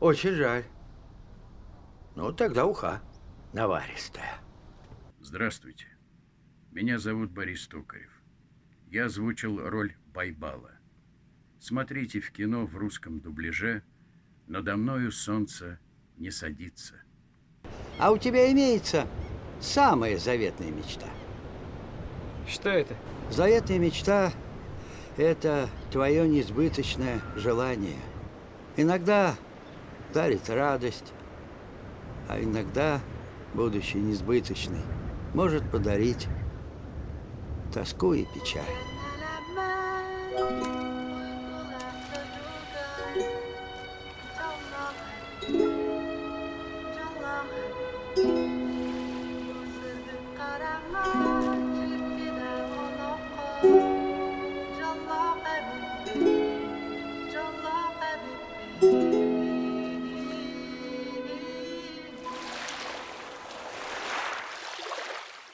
Очень жаль. Ну, тогда уха наваристая. Здравствуйте. Меня зовут Борис Токарев. Я озвучил роль Байбала. Смотрите в кино в русском дубляже «Надо мною солнце не садится». А у тебя имеется самая заветная мечта? Что это? Заветная мечта – это твое несбыточное желание. Иногда дарит радость, а иногда, будучи несбыточной, может подарить тоску и печаль.